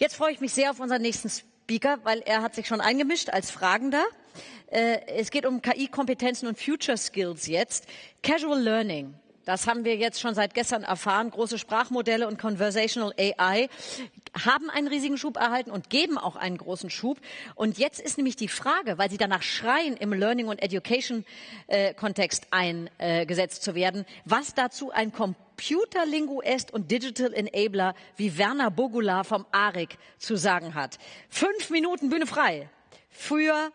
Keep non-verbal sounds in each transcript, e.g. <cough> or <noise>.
Jetzt freue ich mich sehr auf unseren nächsten Speaker, weil er hat sich schon eingemischt als Fragender. Äh, es geht um KI-Kompetenzen und Future Skills jetzt. Casual Learning. Das haben wir jetzt schon seit gestern erfahren. Große Sprachmodelle und Conversational AI haben einen riesigen Schub erhalten und geben auch einen großen Schub. Und jetzt ist nämlich die Frage, weil sie danach schreien, im Learning und Education äh, eingesetzt zu werden, was dazu ein Computerlinguist und Digital Enabler wie Werner Bogula vom ARIC zu sagen hat. Fünf Minuten Bühne frei für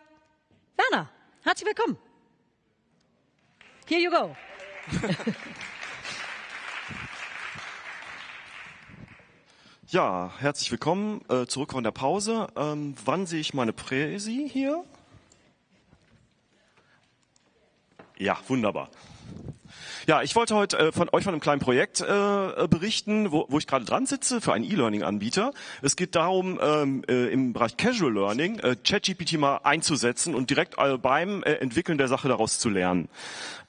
Werner. Herzlich willkommen. Here you go. <laughs> Ja, herzlich willkommen äh, zurück von der Pause. Ähm, wann sehe ich meine Präsi hier? Ja, wunderbar. Ja, ich wollte heute äh, von euch von einem kleinen Projekt äh, berichten, wo, wo ich gerade dran sitze für einen E-Learning-Anbieter. Es geht darum, ähm, äh, im Bereich Casual Learning äh, ChatGPT mal einzusetzen und direkt äh, beim äh, Entwickeln der Sache daraus zu lernen.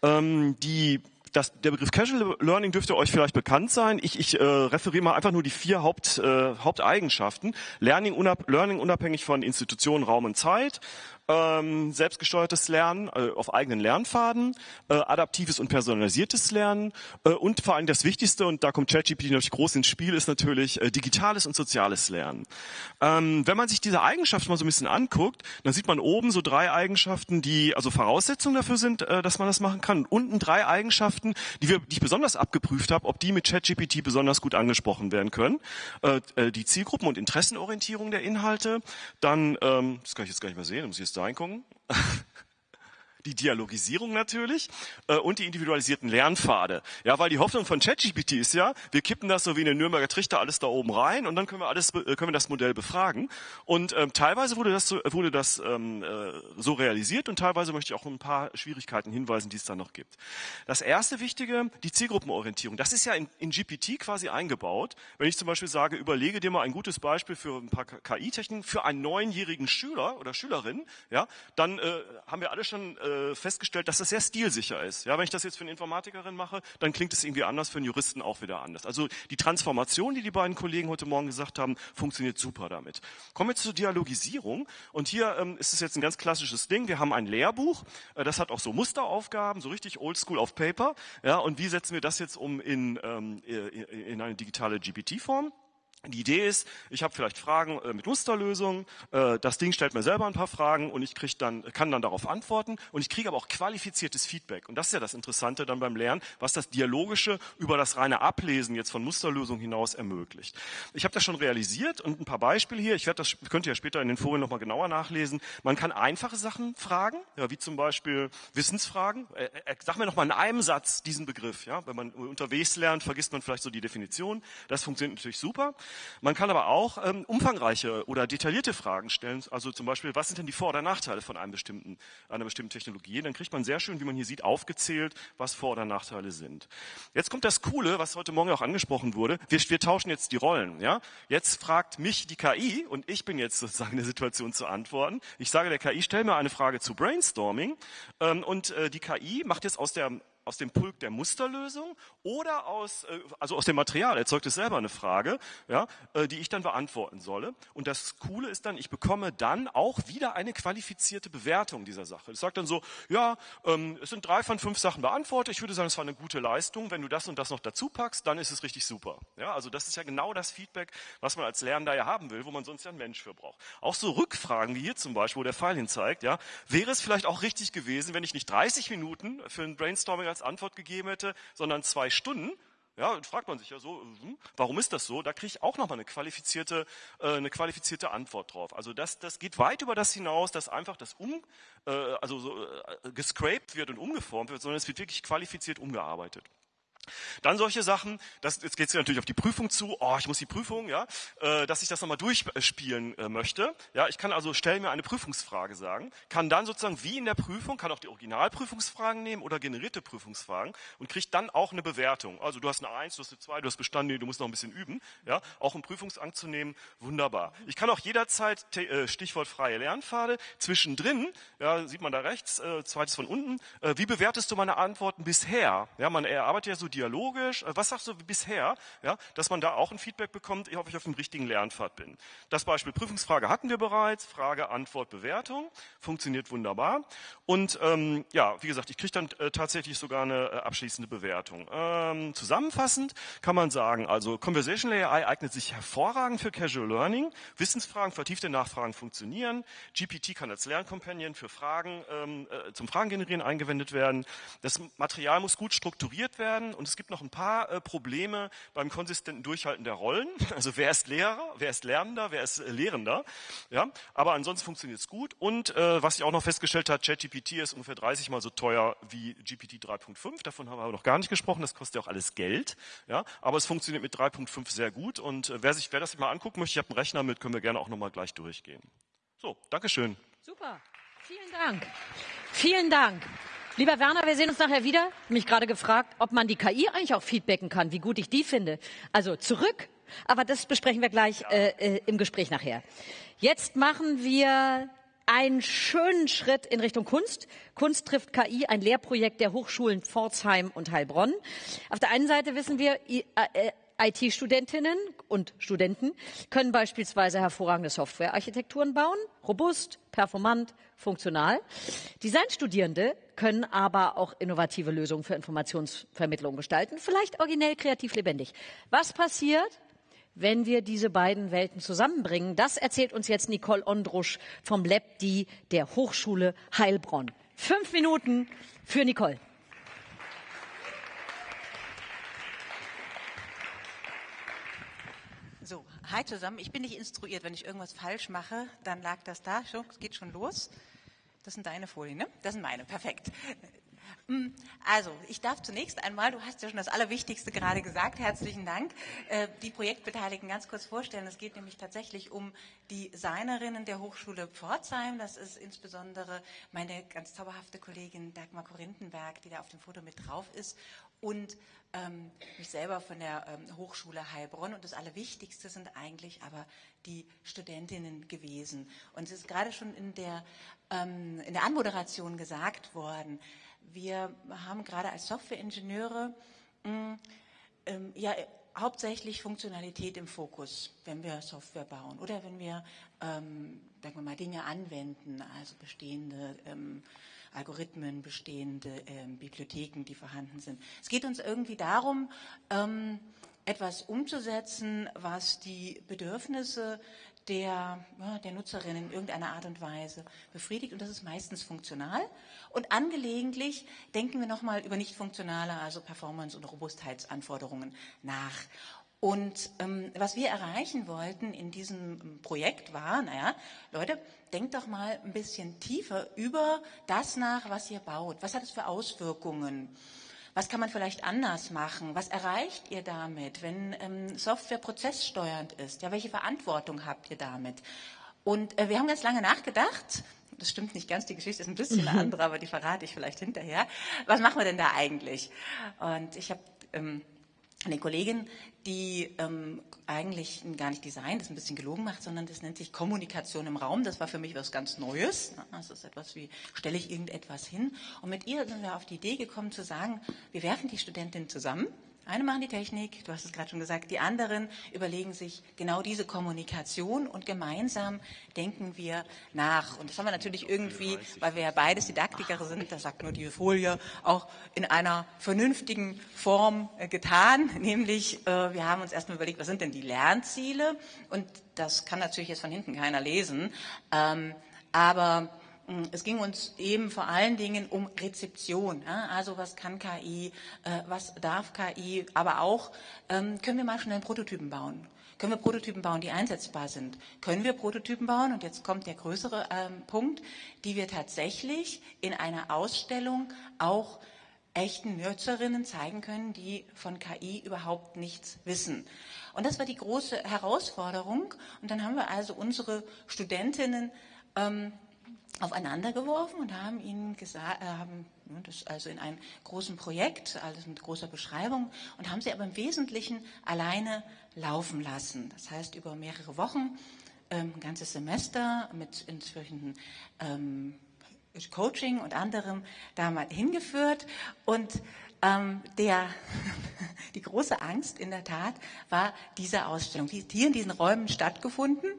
Ähm, die das, der Begriff Casual Learning dürfte euch vielleicht bekannt sein. Ich, ich äh, referiere mal einfach nur die vier Haupt, äh, Haupteigenschaften. Learning, unab, Learning unabhängig von Institutionen, Raum und Zeit ähm, selbstgesteuertes Lernen äh, auf eigenen Lernpfaden, äh, adaptives und personalisiertes Lernen äh, und vor allem das Wichtigste, und da kommt ChatGPT natürlich groß ins Spiel, ist natürlich äh, digitales und soziales Lernen. Ähm, wenn man sich diese Eigenschaften mal so ein bisschen anguckt, dann sieht man oben so drei Eigenschaften, die also Voraussetzungen dafür sind, äh, dass man das machen kann. Und unten drei Eigenschaften, die, wir, die ich besonders abgeprüft habe, ob die mit ChatGPT besonders gut angesprochen werden können. Äh, äh, die Zielgruppen- und Interessenorientierung der Inhalte, dann, ähm, das kann ich jetzt gar nicht mehr sehen, muss ich jetzt reingucken. Die Dialogisierung natürlich äh, und die individualisierten Lernpfade. Ja, weil die Hoffnung von ChatGPT ist ja, wir kippen das so wie in den Nürnberger Trichter alles da oben rein und dann können wir alles äh, können wir das Modell befragen. Und ähm, teilweise wurde das so, wurde das ähm, äh, so realisiert und teilweise möchte ich auch ein paar Schwierigkeiten hinweisen, die es da noch gibt. Das erste Wichtige, die Zielgruppenorientierung. Das ist ja in, in GPT quasi eingebaut. Wenn ich zum Beispiel sage, überlege dir mal ein gutes Beispiel für ein paar KI-Techniken für einen neunjährigen Schüler oder Schülerin, ja, dann äh, haben wir alle schon äh, äh, festgestellt, dass das sehr stilsicher ist. Ja, wenn ich das jetzt für eine Informatikerin mache, dann klingt es irgendwie anders, für einen Juristen auch wieder anders. Also die Transformation, die die beiden Kollegen heute Morgen gesagt haben, funktioniert super damit. Kommen wir zur Dialogisierung. Und hier ähm, ist es jetzt ein ganz klassisches Ding. Wir haben ein Lehrbuch, äh, das hat auch so Musteraufgaben, so richtig oldschool auf Paper. Ja, und wie setzen wir das jetzt um in, ähm, in eine digitale GPT-Form? Die Idee ist, ich habe vielleicht Fragen äh, mit Musterlösungen, äh, das Ding stellt mir selber ein paar Fragen und ich krieg dann, kann dann darauf antworten und ich kriege aber auch qualifiziertes Feedback. Und das ist ja das Interessante dann beim Lernen, was das Dialogische über das reine Ablesen jetzt von Musterlösungen hinaus ermöglicht. Ich habe das schon realisiert und ein paar Beispiele hier. Ich werde das, könnt ihr ja später in den Folien nochmal genauer nachlesen. Man kann einfache Sachen fragen, ja, wie zum Beispiel Wissensfragen. Äh, äh, sag mir nochmal in einem Satz diesen Begriff. Ja? Wenn man unterwegs lernt, vergisst man vielleicht so die Definition. Das funktioniert natürlich super. Man kann aber auch ähm, umfangreiche oder detaillierte Fragen stellen, also zum Beispiel, was sind denn die Vor- oder Nachteile von einem bestimmten, einer bestimmten Technologie? Dann kriegt man sehr schön, wie man hier sieht, aufgezählt, was Vor- oder Nachteile sind. Jetzt kommt das Coole, was heute Morgen auch angesprochen wurde. Wir, wir tauschen jetzt die Rollen. Ja? Jetzt fragt mich die KI und ich bin jetzt sozusagen in der Situation zu antworten. Ich sage der KI, stell mir eine Frage zu Brainstorming ähm, und äh, die KI macht jetzt aus der aus dem Pulk der Musterlösung oder aus, äh, also aus dem Material, erzeugt es selber eine Frage, ja, äh, die ich dann beantworten solle. Und das Coole ist dann, ich bekomme dann auch wieder eine qualifizierte Bewertung dieser Sache. Es sagt dann so, ja, ähm, es sind drei von fünf Sachen beantwortet, ich würde sagen, es war eine gute Leistung. Wenn du das und das noch dazu packst, dann ist es richtig super. Ja, also das ist ja genau das Feedback, was man als Lernender ja haben will, wo man sonst ja einen Mensch für braucht. Auch so Rückfragen wie hier zum Beispiel, wo der Pfeil hin zeigt, ja, wäre es vielleicht auch richtig gewesen, wenn ich nicht 30 Minuten für ein Brainstorming als Antwort gegeben hätte, sondern zwei Stunden. Ja, und fragt man sich ja so, hm, warum ist das so? Da kriege ich auch nochmal eine qualifizierte, äh, eine qualifizierte Antwort drauf. Also das, das geht weit über das hinaus, dass einfach das um, äh, also so, äh, gescraped wird und umgeformt wird, sondern es wird wirklich qualifiziert umgearbeitet. Dann solche Sachen, das, jetzt geht es natürlich auf die Prüfung zu, oh, ich muss die Prüfung, ja, äh, dass ich das nochmal durchspielen äh, möchte. Ja, ich kann also, stell mir eine Prüfungsfrage sagen, kann dann sozusagen wie in der Prüfung, kann auch die Originalprüfungsfragen nehmen oder generierte Prüfungsfragen und kriegt dann auch eine Bewertung. Also du hast eine Eins, du hast eine Zwei, du hast bestanden, du musst noch ein bisschen üben, ja, auch um Prüfungsangst anzunehmen, wunderbar. Ich kann auch jederzeit, äh, Stichwort freie Lernpfade, zwischendrin, ja, sieht man da rechts, äh, zweites von unten, äh, wie bewertest du meine Antworten bisher? Ja, man erarbeitet ja so dialogisch? Äh, was sagst du bisher? Ja, dass man da auch ein Feedback bekommt, ob ich auf dem richtigen Lernpfad bin. Das Beispiel Prüfungsfrage hatten wir bereits. Frage, Antwort, Bewertung. Funktioniert wunderbar. Und ähm, ja, wie gesagt, ich kriege dann äh, tatsächlich sogar eine äh, abschließende Bewertung. Ähm, zusammenfassend kann man sagen, also Conversational AI eignet sich hervorragend für Casual Learning. Wissensfragen, vertiefte Nachfragen funktionieren. GPT kann als Lerncompanion für Fragen ähm, äh, zum Fragen generieren eingewendet werden. Das Material muss gut strukturiert werden und es gibt noch ein paar äh, Probleme beim konsistenten Durchhalten der Rollen. <laughs> Also wer ist Lehrer, wer ist Lernender, wer ist äh, Lehrender. Ja, aber ansonsten funktioniert es gut. Und äh, was ich auch noch festgestellt habe, ChatGPT ist ungefähr 30 mal so teuer wie GPT 3.5. Davon haben wir aber noch gar nicht gesprochen. Das kostet ja auch alles Geld. Ja, aber es funktioniert mit 3.5 sehr gut. Und äh, wer sich, wer das mal angucken möchte, ich habe einen Rechner mit, können wir gerne auch noch mal gleich durchgehen. So, Dankeschön. Super. Vielen Dank. Vielen Dank. Lieber Werner, wir sehen uns nachher wieder. Mich gerade gefragt, ob man die KI eigentlich auch feedbacken kann, wie gut ich die finde. Also zurück. Aber das besprechen wir gleich äh, äh, im Gespräch nachher. Jetzt machen wir einen schönen Schritt in Richtung Kunst. Kunst trifft KI, ein Lehrprojekt der Hochschulen Pforzheim und Heilbronn. Auf der einen Seite wissen wir, IT-Studentinnen und Studenten können beispielsweise hervorragende Softwarearchitekturen bauen, robust, performant, funktional. Designstudierende können aber auch innovative Lösungen für Informationsvermittlung gestalten, vielleicht originell, kreativ, lebendig. Was passiert, wenn wir diese beiden Welten zusammenbringen? Das erzählt uns jetzt Nicole Ondrusch vom LabD der Hochschule Heilbronn. Fünf Minuten für Nicole. So, hi zusammen. Ich bin nicht instruiert. Wenn ich irgendwas falsch mache, dann lag das da. Schon, geht schon los. Das sind deine Folien, ne? Das sind meine. Perfekt. Mm, also, ich darf zunächst einmal, du hast ja schon das Allerwichtigste gerade gesagt, herzlichen Dank, äh, die Projektbeteiligten ganz kurz vorstellen. Es geht nämlich tatsächlich um die Designerinnen der Hochschule Pforzheim. Das ist insbesondere meine ganz zauberhafte Kollegin Dagmar Korinthenberg, die da auf dem Foto mit drauf ist und ähm, mich selber von der ähm, Hochschule Heilbronn. Und das Allerwichtigste sind eigentlich aber die Studentinnen gewesen. Und es ist gerade schon in der, ähm, in der Anmoderation gesagt worden, wir haben gerade als Softwareingenieure mh, ähm, ja hauptsächlich Funktionalität im Fokus, wenn wir Software bauen oder wenn wir, ähm, sagen wir mal, Dinge anwenden, also bestehende ähm, Algorithmen, bestehende ähm, Bibliotheken, die vorhanden sind. Es geht uns irgendwie darum, ähm, etwas umzusetzen, was die Bedürfnisse der, ja, der Nutzerin in irgendeiner Art und Weise befriedigt und das ist meistens funktional. Und angelegentlich denken wir nochmal über nicht funktionale, also Performance- und Robustheitsanforderungen nach. Und ähm, was wir erreichen wollten in diesem Projekt war, naja, Leute, denkt doch mal ein bisschen tiefer über das nach, was ihr baut. Was hat es für Auswirkungen? Was kann man vielleicht anders machen? Was erreicht ihr damit, wenn ähm, Software prozesssteuernd ist? Ja, welche Verantwortung habt ihr damit? Und äh, wir haben ganz lange nachgedacht. Das stimmt nicht ganz, die Geschichte ist ein bisschen eine <laughs> andere, aber die verrate ich vielleicht hinterher. Was machen wir denn da eigentlich? Und ich habe ähm, eine Kollegin, die ähm, eigentlich gar nicht Design, das ein bisschen gelogen macht, sondern das nennt sich Kommunikation im Raum. Das war für mich was ganz Neues. Das ist etwas wie, stelle ich irgendetwas hin? Und mit ihr sind wir auf die Idee gekommen zu sagen, wir werfen die Studentinnen zusammen eine machen die Technik, du hast es gerade schon gesagt, die anderen überlegen sich genau diese Kommunikation und gemeinsam denken wir nach. Und das haben wir natürlich irgendwie, weil wir ja beides Didaktiker sind, das sagt nur die Folie, auch in einer vernünftigen Form äh, getan. <laughs> Nämlich, äh, wir haben uns erstmal überlegt, was sind denn die Lernziele? Und das kann natürlich jetzt von hinten keiner lesen. Ähm, aber es ging uns eben vor allen Dingen um Rezeption. Also was kann KI, äh, was darf KI, aber auch ähm, können wir mal schnell Prototypen bauen. Können wir Prototypen bauen, die einsetzbar sind? Können wir Prototypen bauen, und jetzt kommt der größere ähm, Punkt, die wir tatsächlich in einer Ausstellung auch echten Nutzerinnen zeigen können, die von KI überhaupt nichts wissen. Und das war die große Herausforderung. Und dann haben wir also unsere Studentinnen ähm, aufeinander geworfen und haben ihnen gesagt, äh, haben das also in einem großen Projekt, alles mit großer Beschreibung, und haben sie aber im Wesentlichen alleine laufen lassen. Das heißt über mehrere Wochen, ähm, ein ganzes Semester mit inzwischen ähm, Coaching und anderem da mal hingeführt und ähm, der, <laughs> die große Angst in der Tat war diese Ausstellung. Die hat hier in diesen Räumen stattgefunden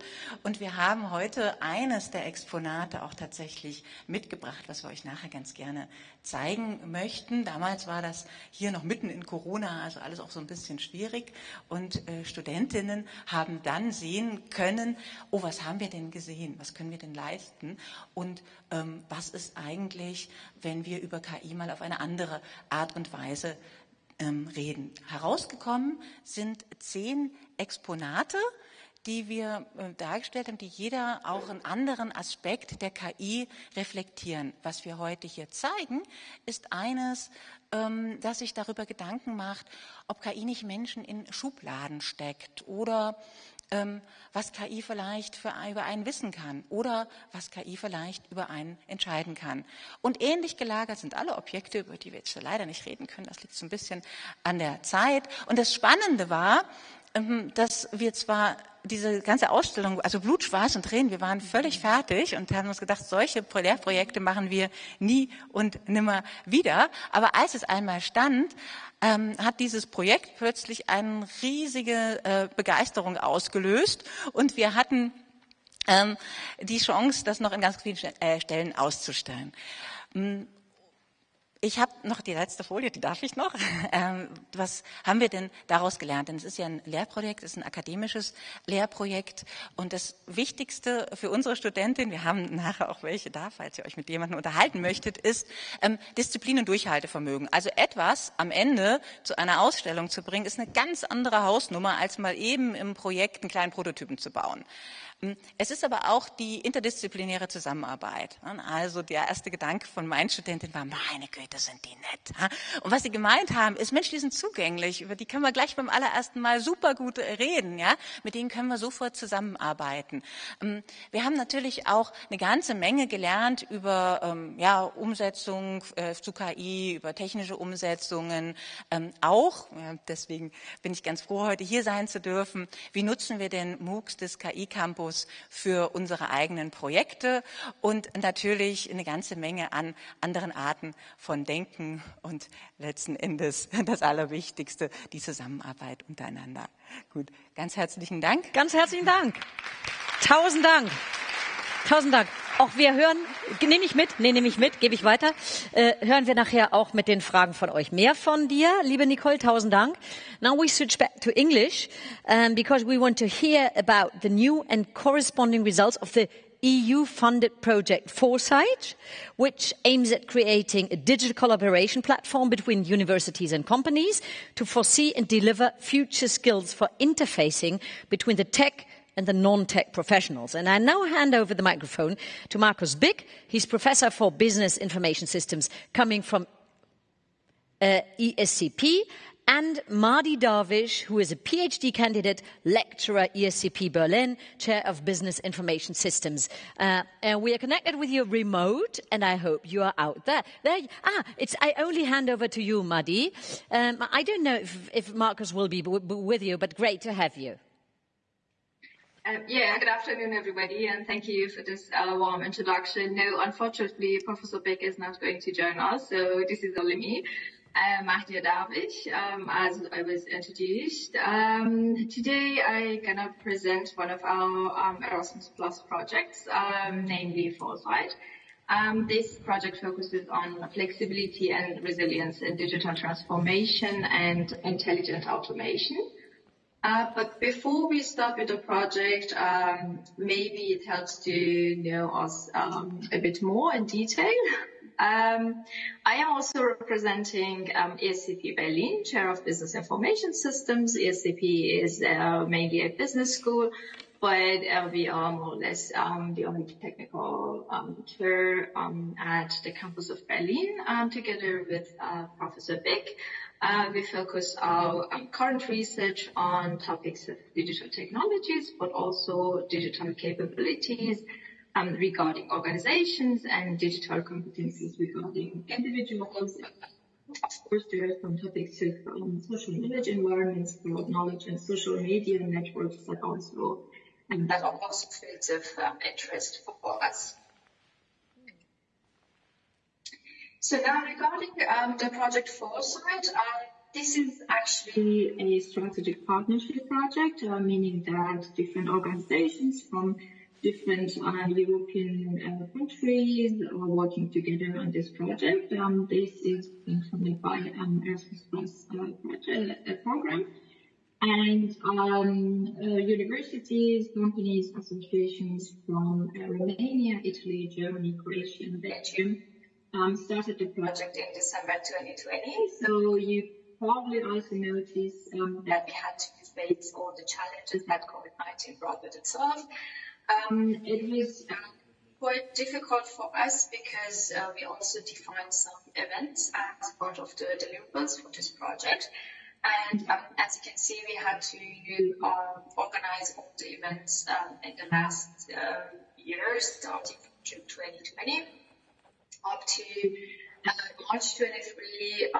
und wir haben heute eines der Exponate auch tatsächlich mitgebracht, was wir euch nachher ganz gerne zeigen möchten. Damals war das hier noch mitten in Corona, also alles auch so ein bisschen schwierig und äh, Studentinnen haben dann sehen können, oh, was haben wir denn gesehen? Was können wir denn leisten? Und ähm, was ist eigentlich, wenn wir über KI mal auf eine andere Art und Weise ähm, reden. Herausgekommen sind zehn Exponate, die wir äh, dargestellt haben, die jeder auch einen anderen Aspekt der KI reflektieren. Was wir heute hier zeigen, ist eines, ähm, das sich darüber Gedanken macht, ob KI nicht Menschen in Schubladen steckt oder was KI vielleicht für, über einen wissen kann oder was KI vielleicht über einen entscheiden kann. Und ähnlich gelagert sind alle Objekte, über die wir jetzt leider nicht reden können. Das liegt so ein bisschen an der Zeit. Und das Spannende war, ähm, dass wir zwar diese ganze Ausstellung, also Blut, Schweiß und Tränen, wir waren völlig fertig und haben uns gedacht, solche Lehrprojekte machen wir nie und nimmer wieder. Aber als es einmal stand, ähm, hat dieses Projekt plötzlich eine riesige äh, Begeisterung ausgelöst und wir hatten ähm, die Chance, das noch in ganz vielen äh, Stellen auszustellen. Hm, ich habe noch die letzte Folie, die darf ich noch. <laughs> Ähm, was haben wir denn daraus gelernt? Denn es ist ja ein Lehrprojekt, es ist ein akademisches Lehrprojekt. Und das Wichtigste für unsere Studentin, wir haben nachher auch welche da, falls ihr euch mit jemandem unterhalten möchtet, ist ähm, Disziplin und Durchhaltevermögen. Also etwas am Ende zu einer Ausstellung zu bringen, ist eine ganz andere Hausnummer, als mal eben im Projekt einen kleinen Prototypen zu bauen. Es ist aber auch die interdisziplinäre Zusammenarbeit. Also der erste Gedanke von meinen Studentinnen war, meine Güte, sind die nett. Und was sie gemeint haben, ist, Mensch, die sind zugänglich, über die können wir gleich beim allerersten Mal super gut reden. Ja? Mit denen können wir sofort zusammenarbeiten. Hm, wir haben natürlich auch eine ganze Menge gelernt über ähm, ja, Umsetzung äh, zu KI, über technische Umsetzungen ähm, auch. deswegen bin ich ganz froh, heute hier sein zu dürfen. Wie nutzen wir den MOOCs des KI-Campus Fokus für unsere eigenen Projekte und natürlich eine ganze Menge an anderen Arten von Denken und letzten Endes das Allerwichtigste, die Zusammenarbeit untereinander. Gut, ganz herzlichen Dank. Ganz herzlichen Dank. Tausend Dank. Tausend Dank. Auch wir hören, nehme ich mit, nee, nehme ich mit, gebe ich weiter, äh, hören wir nachher auch mit den Fragen von euch. Mehr von dir, liebe Nicole, tausend Dank. Now we switch back to English, um, because we want to hear about the new and corresponding results of the EU-funded project Foresight, which aims at creating a digital collaboration platform between universities and companies to foresee and deliver future skills for interfacing between the tech and the non-tech professionals. And I now hand over the microphone to Markus Bick. He's Professor for Business Information Systems coming from uh, ESCP and Mardi Darvish, who is a PhD candidate, lecturer, ESCP Berlin, Chair of Business Information Systems. Uh, and we are connected with you remote, and I hope you are out there. there ah, it's, I only hand over to you, Mardi. Um, I don't know if, if Marcus will be with you, but great to have you. Um, yeah, good afternoon, everybody, and thank you for this uh, warm introduction. No, unfortunately, Professor Beck is not going to join us, so this is only me. Uh, Mahdia Darvish, um, as I was introduced. Um, today, I'm gonna present one of our um, Erasmus Plus projects, um, namely Foresight. Um, this project focuses on flexibility and resilience in digital transformation and intelligent automation. Uh, but before we start with the project, um, maybe it helps to know us um, a bit more in detail. <laughs> Um, I am also representing um, ESCP Berlin, Chair of Business Information Systems. ESCP is uh, mainly a business school, but uh, we are more or less um, the only technical um, chair at the campus of Berlin, together with uh, Professor Bick. Uh, we focus our current research on topics of digital technologies, but also digital capabilities um, regarding organizations and digital competencies regarding individuals. Of course, there are some topics of um, social knowledge environments, broad knowledge, and social media networks that also um, that are also fields of um, interest for us. So now regarding um, the project Foresight, uh, this is actually a strategic partnership project, uh, meaning that different organizations from different uh, European uh, countries are working together on this project. Um, this is being funded by um, Erasmus Plus uh, project, program. And um, universities, companies, associations from Romania, Italy, Germany, Croatia, and Belgium um, started the project in December 2020. So you probably also noticed um, that we had to face all the challenges that COVID-19 brought with itself. Um, it was uh, quite difficult for us because uh, we also defined some events as part of the deliverables for this project. And um, as you can see, we had to uh, organize all the events um, in the last uh, years, starting from June 2020 up to uh, March 23, uh,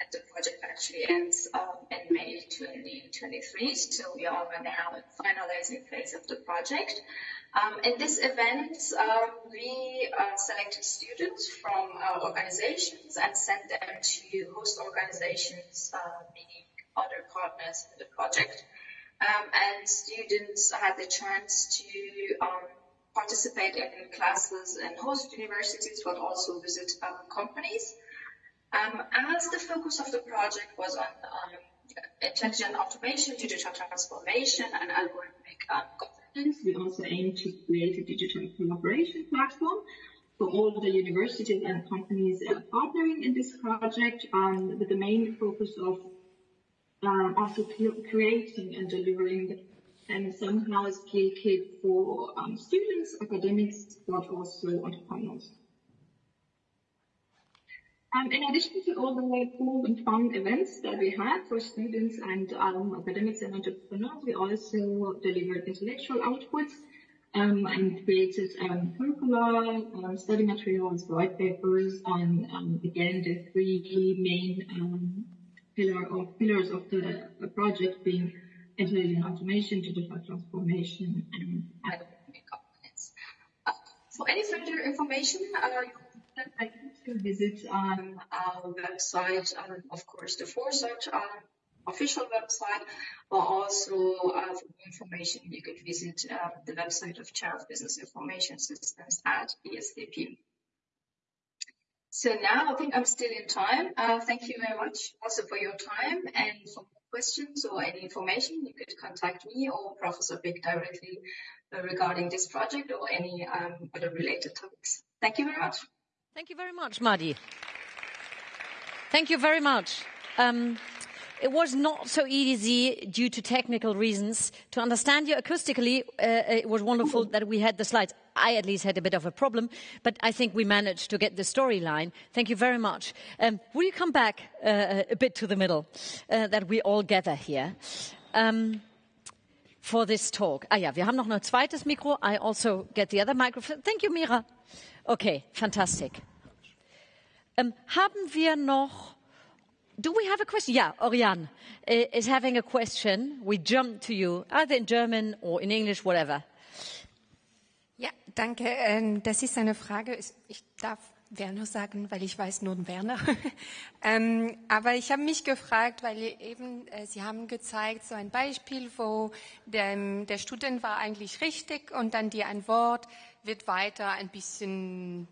and the project actually ends um, in May 2023. So we are now in finalizing phase of the project. Um, in this event, um, we uh, selected students from our organizations and sent them to host organizations, uh, meaning other partners in the project. Um, and students had the chance to um, participate in classes in host universities, but also visit companies. Um, as the focus of the project was on um, intelligent automation, digital transformation, and algorithmic um, governance, we also aim to create a digital collaboration platform for all the universities and companies uh, partnering in this project, um, with the main focus of um, also creating and delivering and somehow skill kit for um, students, academics, but also entrepreneurs. Um, in addition to all the cool and fun events that we had for students and um, academics and entrepreneurs, we also delivered intellectual outputs um, and created um, curricula, um, study materials, white papers, and um, again the three main pillar of, pillars of the project being intelligent automation, digital transformation, and algorithmic governance. Uh, for any further information, uh, I to visit um, our website, um, of course, the Foresight um, official website, but also uh, for information, you could visit uh, the website of Chair of Business Information Systems at ESDP. So now I think I'm still in time. Uh, thank you very much also for your time and for questions or any information, you could contact me or Professor Big directly uh, regarding this project or any um, other related topics. Thank you very much. Thank you very much, Madi. Thank you very much. Um, it was not so easy due to technical reasons to understand you acoustically. Uh, it was wonderful that we had the slides. I at least had a bit of a problem, but I think we managed to get the storyline. Thank you very much. Um, will you come back uh, a bit to the middle, uh, that we all gather here? Um, for this talk. Ah ja, wir haben noch ein zweites Mikro. I also get the other microphone. Thank you, Mira. Okay, fantastic. Um, haben wir noch do we have a question? Yeah, Oriane is having a question. We jump to you, either in German or in English, whatever. Danke. Ähm, das ist eine Frage. Ich darf Werner sagen, weil ich weiß nur Werner. <laughs> ähm, aber ich habe mich gefragt, weil eben äh, Sie haben gezeigt so ein Beispiel, wo der, der Student war eigentlich richtig und dann die Antwort wird weiter ein bisschen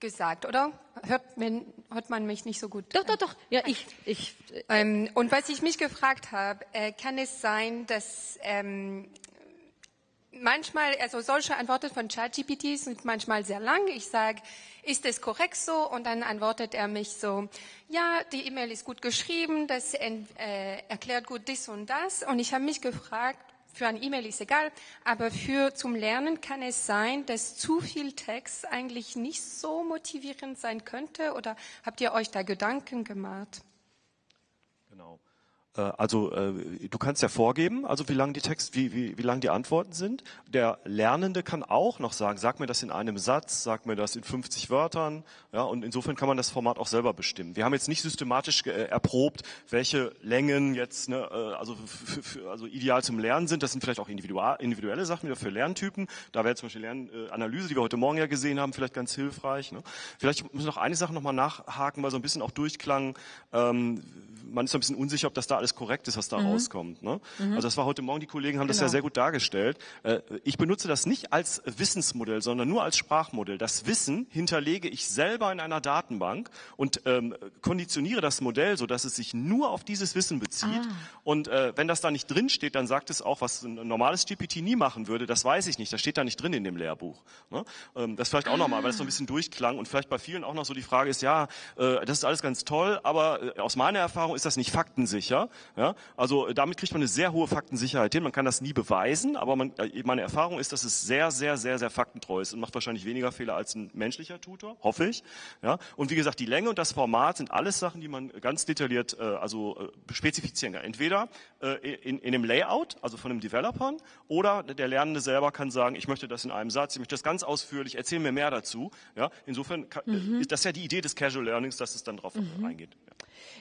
gesagt, oder? Hört man, hört man mich nicht so gut? Doch, doch, doch. Ja, ich. ich ähm, und was ich mich gefragt habe, äh, kann es sein, dass ähm, manchmal, also solche Antworten von ChatGPT sind manchmal sehr lang. Ich sage, ist es korrekt so? Und dann antwortet er mich so, ja, die E-Mail ist gut geschrieben, das äh, erklärt gut das und das. Und ich habe mich gefragt, für ein E-Mail ist egal, aber für zum Lernen kann es sein, dass zu viel Text eigentlich nicht so motivierend sein könnte oder habt ihr euch da Gedanken gemacht? Äh, also äh, du kannst ja vorgeben, also wie lang die Text, wie, wie, wie lang die Antworten sind. Der Lernende kann auch noch sagen, sag mir das in einem Satz, sag mir das in 50 Wörtern. Ja, und insofern kann man das Format auch selber bestimmen. Wir haben jetzt nicht systematisch äh, erprobt, welche Längen jetzt, ne, also, also ideal zum Lernen sind. Das sind vielleicht auch individuelle Sachen wieder für Lerntypen. Da wäre zum Beispiel Lernanalyse, die wir heute Morgen ja gesehen haben, vielleicht ganz hilfreich. Ne? Vielleicht muss ich noch eine Sache nochmal nachhaken, weil so ein bisschen auch durchklang. Ähm, man ist ein bisschen unsicher, ob das da alles korrekt ist, was da mhm. rauskommt. Ne? Mhm. Also das war heute Morgen, die Kollegen haben genau. das ja sehr gut dargestellt. Äh, ich benutze das nicht als Wissensmodell, sondern nur als Sprachmodell. Das Wissen hinterlege ich selber in einer Datenbank und ähm, konditioniere das Modell, so dass es sich nur auf dieses Wissen bezieht. Ah. Und äh, wenn das da nicht drin steht, dann sagt es auch, was ein normales GPT nie machen würde. Das weiß ich nicht. Das steht da nicht drin in dem Lehrbuch. Ne? Ähm, das vielleicht auch ah. nochmal, weil es so ein bisschen durchklang und vielleicht bei vielen auch noch so die Frage ist, ja, äh, das ist alles ganz toll, aber äh, aus meiner Erfahrung ist das nicht faktensicher. Ja? Also äh, damit kriegt man eine sehr hohe Faktensicherheit hin. Man kann das nie beweisen, aber man, äh, meine Erfahrung ist, dass es sehr, sehr, sehr, sehr faktentreu ist und macht wahrscheinlich weniger Fehler als ein menschlicher Tutor, hoffe ich. Ja? Und wie gesagt, die Länge und das Format sind alles Sachen, die man ganz detailliert äh, also äh, spezifizieren kann. Entweder äh, in, in dem Layout, also von den Developern, oder der Lernende selber kann sagen, ich möchte das in einem Satz, ich möchte das ganz ausführlich, erzähl mir mehr dazu. Ja? Insofern kann, mhm. ist das ja die Idee des Casual Learnings, dass es dann drauf mhm. reingeht. Ja.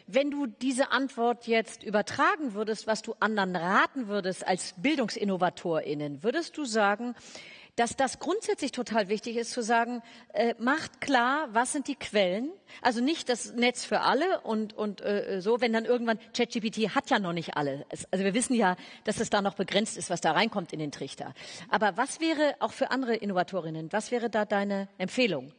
Wenn du diese Antwort jetzt übertragen würdest, was du anderen raten würdest als BildungsinnovatorInnen, würdest du sagen, dass das grundsätzlich total wichtig ist zu sagen, äh, macht klar, was sind die Quellen. Also nicht das Netz für alle und, und äh, so, wenn dann irgendwann, ChatGPT hat ja noch nicht alle. Es, also wir wissen ja, dass es da noch begrenzt ist, was da reinkommt in den Trichter. Aber was wäre auch für andere Innovatorinnen, was wäre da deine Empfehlung?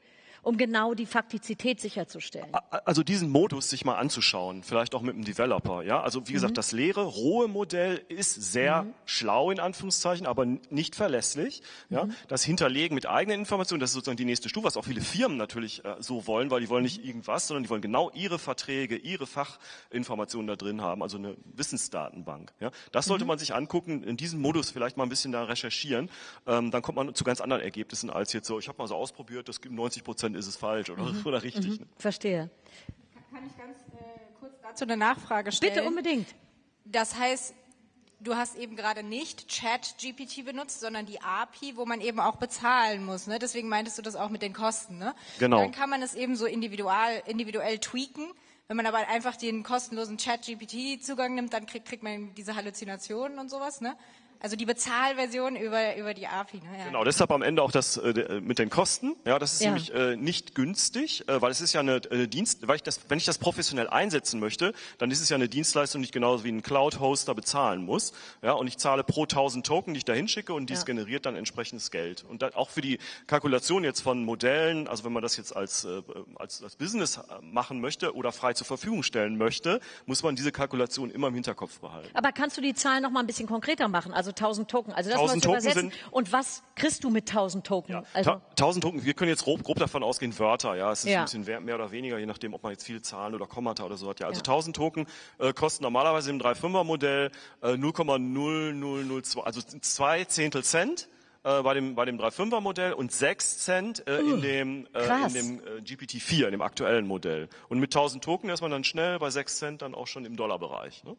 Um genau die Faktizität sicherzustellen. Also diesen Modus sich mal anzuschauen, vielleicht auch mit einem Developer. Ja, also wie gesagt, mhm. das leere, rohe Modell ist sehr mhm. schlau in Anführungszeichen, aber nicht verlässlich. Ja, mhm. das Hinterlegen mit eigenen Informationen, das ist sozusagen die nächste Stufe, was auch viele Firmen natürlich äh, so wollen, weil die wollen nicht irgendwas, sondern die wollen genau ihre Verträge, ihre Fachinformationen da drin haben, also eine Wissensdatenbank. Ja, das sollte mhm. man sich angucken, in diesem Modus vielleicht mal ein bisschen da recherchieren. Ähm, dann kommt man zu ganz anderen Ergebnissen als jetzt so. Ich habe mal so ausprobiert, das gibt 90 Prozent ist es falsch oder, mhm. oder richtig. Mhm. Ne? Verstehe. Kann ich ganz äh, kurz dazu eine Nachfrage stellen? Bitte unbedingt. Das heißt, du hast eben gerade nicht Chat-GPT benutzt, sondern die API, wo man eben auch bezahlen muss. Ne? Deswegen meintest du das auch mit den Kosten. Ne? Genau. Dann kann man es eben so individual, individuell tweaken. Wenn man aber einfach den kostenlosen Chat-GPT-Zugang nimmt, dann kriegt, kriegt man diese Halluzinationen und sowas. Ne? Also die Bezahlversion über, über die API. Ne? Ja. Genau, deshalb am Ende auch das äh, mit den Kosten. Ja, das ist ja. nämlich äh, nicht günstig, äh, weil es ist ja eine äh, Dienst, weil ich das, wenn ich das professionell einsetzen möchte, dann ist es ja eine Dienstleistung, die ich genauso wie ein Cloud-Hoster bezahlen muss. Ja, und ich zahle pro 1000 Token, die ich da hinschicke und dies ja. generiert dann entsprechendes Geld. Und dann auch für die Kalkulation jetzt von Modellen, also wenn man das jetzt als, äh, als, als Business äh, machen möchte oder frei zur Verfügung stellen möchte, muss man diese Kalkulation immer im Hinterkopf behalten. Aber kannst du die Zahlen noch mal ein bisschen konkreter machen? Also 1000 Token. Also das muss übersetzen. Und was kriegst du mit 1000 Token? Ja, also 1000 Token. Wir können jetzt grob, grob davon ausgehen Wörter. Ja, es ist ja. ein bisschen mehr oder weniger, je nachdem, ob man jetzt viele Zahlen oder Kommata oder so hat. Ja, also ja. 1000 Token äh, kosten normalerweise im 3,5er Modell äh, 0,0002, also zwei Zehntel Cent äh, bei dem, bei dem 3.5er Modell und 6 Cent äh, uh, in dem, äh, in dem äh, GPT-4, in dem aktuellen Modell. Und mit 1000 Token ist man dann schnell bei 6 Cent dann auch schon im Dollarbereich. Ne?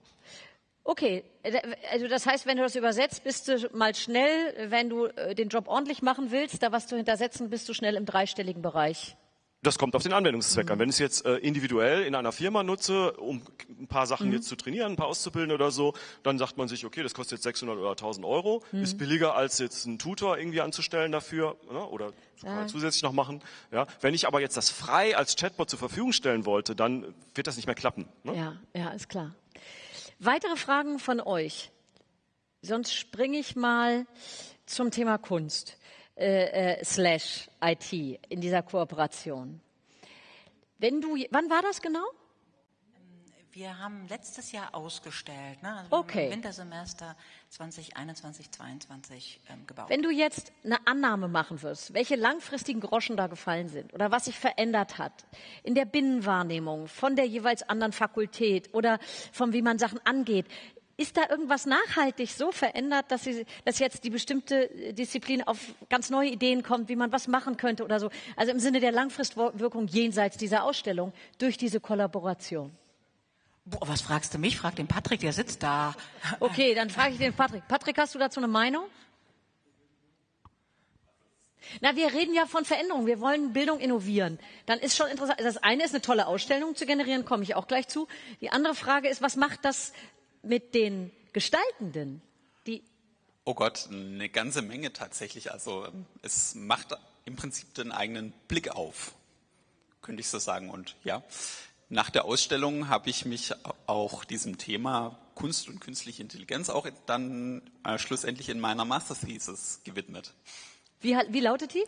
Okay, äh, also das heißt, wenn du das übersetzt, bist du mal schnell, wenn du äh, den Job ordentlich machen willst, da was zu hintersetzen, bist du schnell im dreistelligen Bereich. Das kommt auf den Anwendungszweck mhm. an. Wenn ich es jetzt äh, individuell in einer Firma nutze, um ein paar Sachen mhm. jetzt zu trainieren, ein paar auszubilden oder so, dann sagt man sich, okay, das kostet jetzt 600 oder 1000 Euro, mhm. ist billiger als jetzt einen Tutor irgendwie anzustellen dafür ne, oder ja. zusätzlich noch machen. Ja, wenn ich aber jetzt das frei als Chatbot zur Verfügung stellen wollte, dann wird das nicht mehr klappen. Ne? Ja, ja, ist klar. Weitere Fragen von euch? Sonst springe ich mal zum Thema Kunst äh, äh, slash IT in dieser Kooperation. Wenn du, wann war das genau? Wir haben letztes Jahr ausgestellt, ne? also okay. im Wintersemester 2021, 2022 ähm, gebaut. Wenn du jetzt eine Annahme machen wirst, welche langfristigen Groschen da gefallen sind oder was sich verändert hat in der Binnenwahrnehmung von der jeweils anderen Fakultät oder von wie man Sachen angeht, ist da irgendwas nachhaltig so verändert, dass, sie, dass jetzt die bestimmte Disziplin auf ganz neue Ideen kommt, wie man was machen könnte oder so? Also im Sinne der Langfristwirkung jenseits dieser Ausstellung durch diese Kollaboration. Boah, was fragst du mich? Frag den Patrick, der sitzt da. Okay, dann frage ich den Patrick. Patrick, hast du dazu eine Meinung? Na, wir reden ja von Veränderung. Wir wollen Bildung innovieren. Dann ist schon interessant. Das eine ist eine tolle Ausstellung zu generieren, komme ich auch gleich zu. Die andere Frage ist, was macht das mit den Gestaltenden? Die oh Gott, eine ganze Menge tatsächlich. Also es macht im Prinzip den eigenen Blick auf, könnte ich so sagen. Und ja, nach der Ausstellung habe ich mich auch diesem Thema Kunst und künstliche Intelligenz auch dann äh, schlussendlich in meiner Masterthesis gewidmet. Wie, wie lautet die?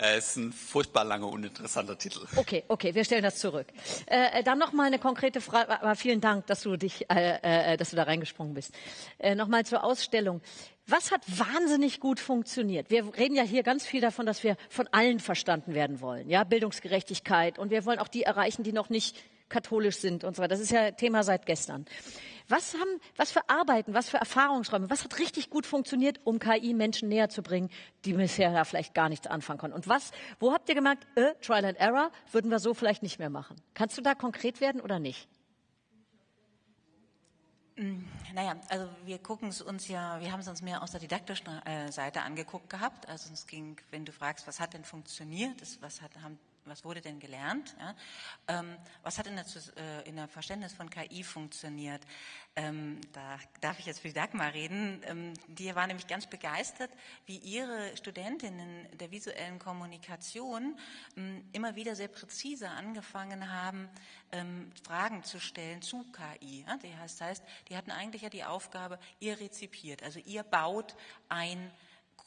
Es ist ein furchtbar langer, uninteressanter Titel. Okay, okay, wir stellen das zurück. Äh, dann noch mal eine konkrete Frage. Aber vielen Dank, dass du dich, äh, äh, dass du da reingesprungen bist. Äh, noch mal zur Ausstellung. Was hat wahnsinnig gut funktioniert? Wir reden ja hier ganz viel davon, dass wir von allen verstanden werden wollen. Ja, Bildungsgerechtigkeit. Und wir wollen auch die erreichen, die noch nicht katholisch sind und so weiter. Das ist ja Thema seit gestern. Was haben, was für Arbeiten, was für Erfahrungsräume, was hat richtig gut funktioniert, um KI Menschen näher zu bringen, die bisher da vielleicht gar nichts anfangen konnten? Und was, wo habt ihr gemerkt, äh, Trial and Error, würden wir so vielleicht nicht mehr machen? Kannst du da konkret werden oder nicht? Mm, naja, also wir gucken es uns ja, wir haben es uns mehr aus der didaktischen äh, Seite angeguckt gehabt. Also es ging, wenn du fragst, was hat denn funktioniert, was hat, haben was wurde denn gelernt? Ja? Ähm, was hat in der, äh, in der, Verständnis von KI funktioniert? Ähm, da darf ich jetzt für Dagmar reden. Ähm, die war nämlich ganz begeistert, wie ihre Studentinnen der visuellen Kommunikation ähm, immer wieder sehr präzise angefangen haben, ähm, Fragen zu stellen zu KI. Ja? Das heißt, die hatten eigentlich ja die Aufgabe, ihr rezipiert, also ihr baut ein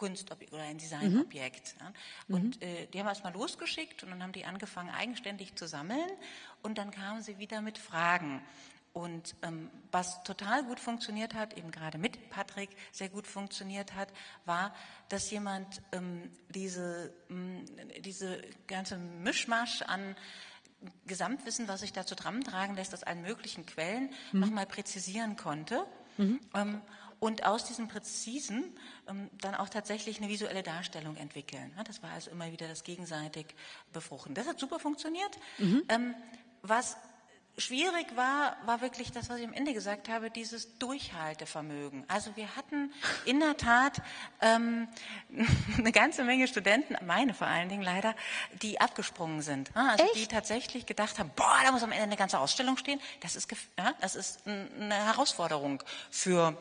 Kunstobjekt oder ein Designobjekt. Mhm. Und äh, die haben erst mal losgeschickt und dann haben die angefangen, eigenständig zu sammeln und dann kamen sie wieder mit Fragen. Und ähm, was total gut funktioniert hat, eben gerade mit Patrick sehr gut funktioniert hat, war, dass jemand ähm, diese, ähm, diese ganze Mischmasch an Gesamtwissen, was sich dazu zusammentragen lässt, aus allen möglichen Quellen, mhm. nochmal präzisieren konnte. Mhm. Ähm, und aus diesem Präzisen ähm, dann auch tatsächlich eine visuelle Darstellung entwickeln. Das war also immer wieder das gegenseitig Befruchten. Das hat super funktioniert. Mhm. Ähm, was schwierig war, war wirklich das, was ich am Ende gesagt habe, dieses Durchhaltevermögen. Also wir hatten in der Tat ähm, <laughs> eine ganze Menge Studenten, meine vor allen Dingen leider, die abgesprungen sind. Also Echt? die tatsächlich gedacht haben, boah, da muss am Ende eine ganze Ausstellung stehen. Das ist, ja, das ist eine Herausforderung für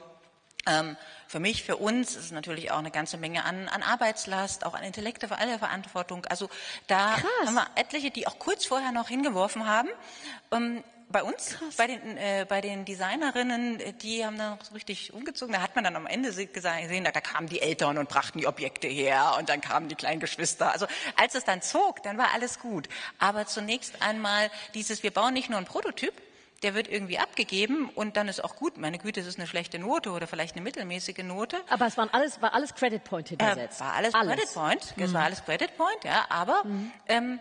für mich, für uns ist es natürlich auch eine ganze Menge an, an Arbeitslast, auch an intellektueller Verantwortung. Also da Krass. haben wir etliche, die auch kurz vorher noch hingeworfen haben. Ähm, bei uns, bei den, äh, bei den Designerinnen, die haben dann noch so richtig umgezogen. Da hat man dann am Ende gesehen, da, da kamen die Eltern und brachten die Objekte her und dann kamen die kleinen Geschwister. Also als es dann zog, dann war alles gut. Aber zunächst einmal dieses, wir bauen nicht nur einen Prototyp, der wird irgendwie abgegeben und dann ist auch gut. Meine Güte, es ist eine schlechte Note oder vielleicht eine mittelmäßige Note. Aber es waren alles, war alles Credit Point hintersetzt. Äh, war alles, alles, Credit Point. Mhm. Es war alles Credit Point, ja. Aber mhm. ähm,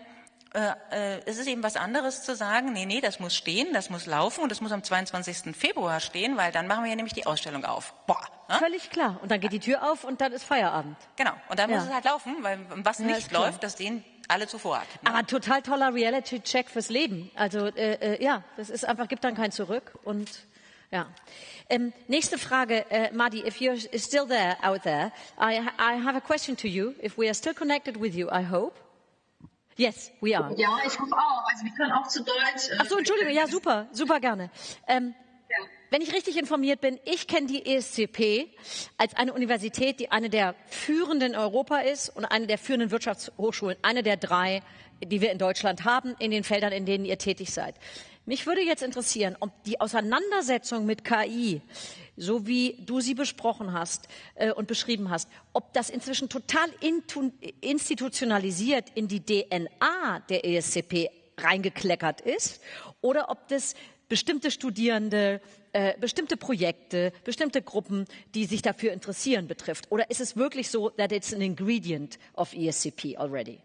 äh, äh, es ist eben was anderes zu sagen, nee, nee, das muss stehen, das muss laufen und das muss am 22. Februar stehen, weil dann machen wir ja nämlich die Ausstellung auf. Boah. Ja? Völlig klar. Und dann geht die Tür auf und dann ist Feierabend. Genau. Und dann ja. muss es halt laufen, weil was ja, nicht läuft, das sehen alle zuvor. Ne? Aber total toller Reality-Check fürs Leben. Also äh, äh, ja, das ist einfach, gibt dann kein Zurück und ja. Um, nächste Frage, uh, Madi, if you're still there out there, I, I have a question to you. If we are still connected with you, I hope. Yes, we are. Ja, ich hoffe auch. Also wir können auch zu Deutsch. Äh, Ach so, Entschuldigung, ja, super, super gerne. Ähm, wenn ich richtig informiert bin, ich kenne die ESCP als eine Universität, die eine der führenden Europa ist und eine der führenden Wirtschaftshochschulen, eine der drei, die wir in Deutschland haben, in den Feldern, in denen ihr tätig seid. Mich würde jetzt interessieren, ob die Auseinandersetzung mit KI, so wie du sie besprochen hast äh, und beschrieben hast, ob das inzwischen total institutionalisiert in die DNA der ESCP reingekleckert ist oder ob das bestimmte Studierende, äh, bestimmte Projekte, bestimmte Gruppen, die sich dafür interessieren, betrifft? Oder ist es wirklich so, that it's an ingredient of ESCP already?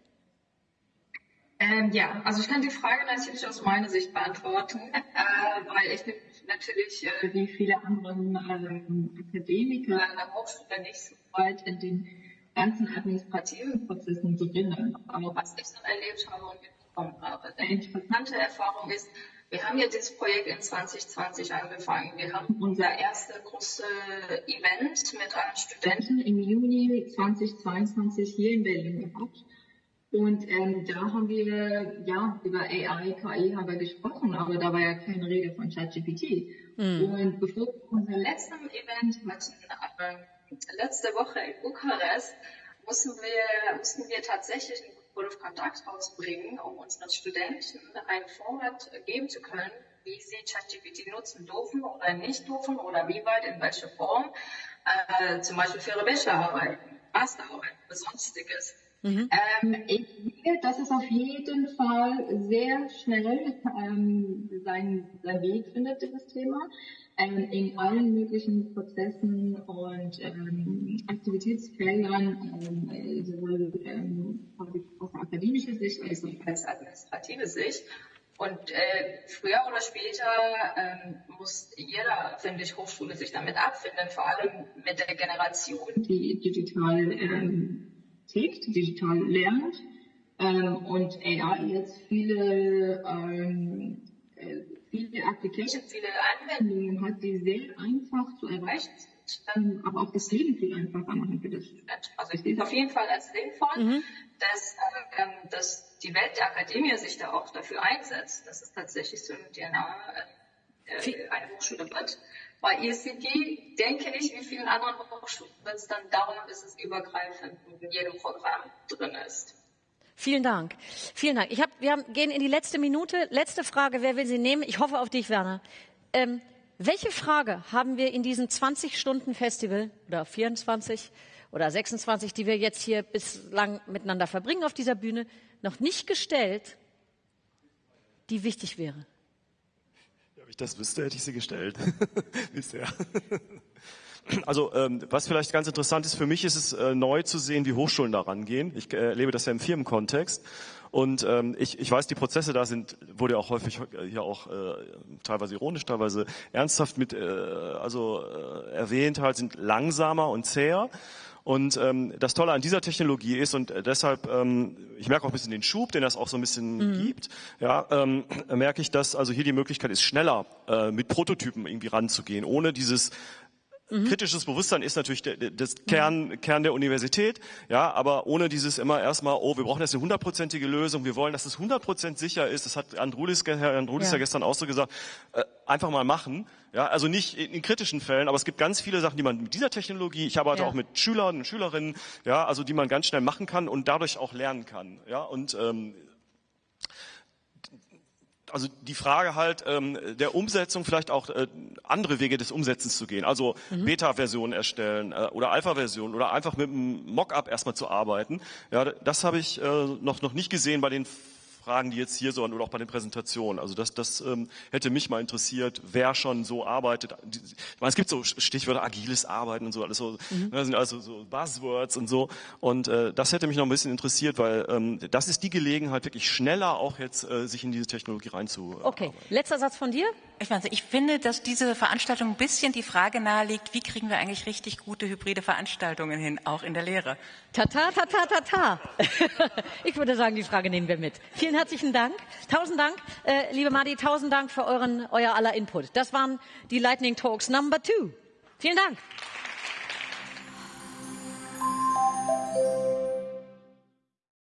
Ähm, ja, also ich kann die Frage natürlich aus meiner Sicht beantworten, <laughs> äh, weil ich natürlich äh, wie viele andere ähm, Akademiker an der Hochschule nicht so weit in den ganzen administrativen Prozessen drin. Aber was ich dann erlebt habe und mitbekommen habe, eine interessante Erfahrung ist, wir haben ja dieses Projekt in 2020 angefangen. Wir haben unser erstes großes Event mit einem Studenten im Juni 2022 hier in Berlin gehabt. Und ähm, da haben wir ja über AI, KI haben wir gesprochen, aber da war ja keine Rede von ChatGPT. Mhm. Und bevor wir unser letztes Event hatten, äh, letzte Woche in Bukarest, mussten wir, mussten wir tatsächlich einen Of Conduct rausbringen, um unseren Studenten ein Format geben zu können, wie sie ChatGPT nutzen dürfen oder nicht dürfen oder wie weit, in welcher Form, äh, zum Beispiel für ihre Bachelorarbeiten, Masterarbeiten sonstiges. Mhm. Ähm, ich denke, dass es auf jeden Fall sehr schnell ähm, seinen, seinen Weg findet, dieses Thema, ähm, in allen möglichen Prozessen und ähm, Aktivitätsfeldern, ähm, sowohl ähm, aus akademischer Sicht als auch als administrative Sicht. Und äh, früher oder später ähm, muss jeder, finde ich, Hochschule sich damit abfinden, vor allem mit der Generation, die digital ähm, tickt, digital lernt ähm, und AI jetzt viele, ähm, äh, viele Applications, viele Anwendungen hat, die sehr einfach zu erreichen sind, ähm, aber auch das Leben viel einfacher machen für das Student. Also ich sehe es auf jeden Fall als sinnvoll, mhm. dass, ähm, dass die Welt der Akademie sich da auch dafür einsetzt, dass es tatsächlich so eine DNA äh, eine Hochschule wird. Bei ECD denke ich, wie vielen anderen Hochschulen wird es dann dauern, bis es übergreifend in jedem Programm drin ist. Vielen Dank. Vielen Dank. Ich hab, wir haben, gehen in die letzte Minute. Letzte Frage. Wer will sie nehmen? Ich hoffe auf dich, Werner. Ähm, welche Frage haben wir in diesem 20-Stunden-Festival oder 24 oder 26, die wir jetzt hier bislang miteinander verbringen auf dieser Bühne, noch nicht gestellt, die wichtig wäre? Ob ich das wüsste, hätte ich sie gestellt. <laughs> Bisher. Also ähm, was vielleicht ganz interessant ist für mich, ist es äh, neu zu sehen, wie Hochschulen da rangehen. Ich äh, erlebe das ja im Firmenkontext und ähm, ich, ich weiß, die Prozesse da sind, wurde ja auch häufig äh, hier auch äh, teilweise ironisch, teilweise ernsthaft mit äh, also äh, erwähnt, halt sind langsamer und zäher. Und ähm, das Tolle an dieser Technologie ist, und deshalb, ähm, ich merke auch ein bisschen den Schub, den das auch so ein bisschen mhm. gibt, ja, ähm, merke ich, dass also hier die Möglichkeit ist, schneller äh, mit Prototypen irgendwie ranzugehen, ohne dieses Mhm. Kritisches Bewusstsein ist natürlich der, das Kern, mhm. Kern der Universität, ja, aber ohne dieses immer erstmal, oh, wir brauchen jetzt eine hundertprozentige Lösung, wir wollen, dass es hundertprozentig sicher ist, das hat Andrulis, Herr Andrulis ja. ja gestern auch so gesagt, äh, einfach mal machen, ja, also nicht in, in, kritischen Fällen, aber es gibt ganz viele Sachen, die man mit dieser Technologie, ich arbeite ja. auch mit Schülern und Schülerinnen, ja, also die man ganz schnell machen kann und dadurch auch lernen kann, ja, und ähm, also die Frage halt ähm, der Umsetzung, vielleicht auch äh, andere Wege des Umsetzens zu gehen. Also mhm. Beta-Versionen erstellen äh, oder Alpha-Versionen oder einfach mit einem Mockup erstmal zu arbeiten. Ja, das habe ich äh, noch, noch nicht gesehen bei den Fragen, die jetzt hier so oder auch bei den Präsentationen. Also das, das ähm, hätte mich mal interessiert, wer schon so arbeitet. Ich meine, es gibt so Stichwörter agiles Arbeiten und so alles so, mhm. ne, sind also so Buzzwords und so. Und äh, das hätte mich noch ein bisschen interessiert, weil ähm, das ist die Gelegenheit, wirklich schneller auch jetzt äh, sich in diese Technologie reinzu. Okay, letzter Satz von dir. Ich, meine, ich finde, dass diese Veranstaltung ein bisschen die Frage nahelegt, wie kriegen wir eigentlich richtig gute hybride Veranstaltungen hin, auch in der Lehre? Tata, tata, tata. <laughs> Ich würde sagen, die Frage nehmen wir mit. Vielen herzlichen Dank. Tausend Dank, äh, liebe Madi, tausend Dank für euren, euer aller Input. Das waren die Lightning Talks Number Two. Vielen Dank. Applaus